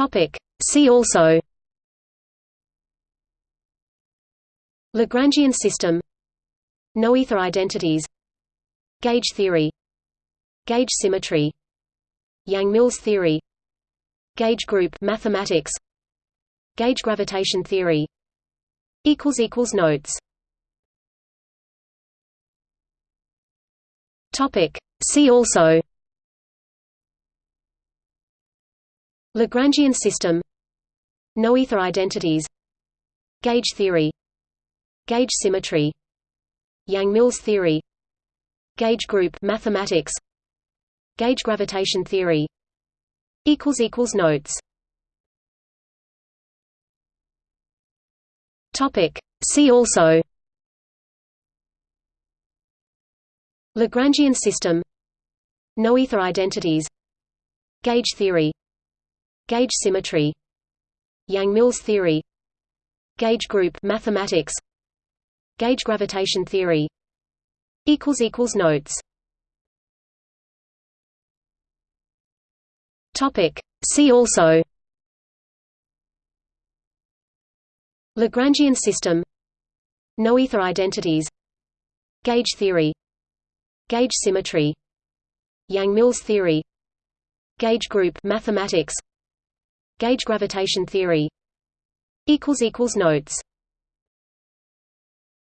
Topic. See also. Lagrangian system. Noether identities. Gauge theory. Gauge symmetry. Yang-Mills theory. Gauge group mathematics. Gauge gravitation theory. Equals equals notes. Topic. See also Lagrangian system. Noether identities. Gauge theory. Gauge symmetry. Yang-Mills theory. Gauge group mathematics. Gauge gravitation theory. Equals equals notes. Topic. See also. Lagrangian system. Noether identities. Gauge theory Gauge symmetry Yang-Mills theory Gauge group mathematics Gauge gravitation theory equals equals notes. Topic. See also. Lagrangian system. Noether identities. Gauge theory. Gauge symmetry. Yang-Mills theory. Gauge group mathematics Gauge gravitation theory notes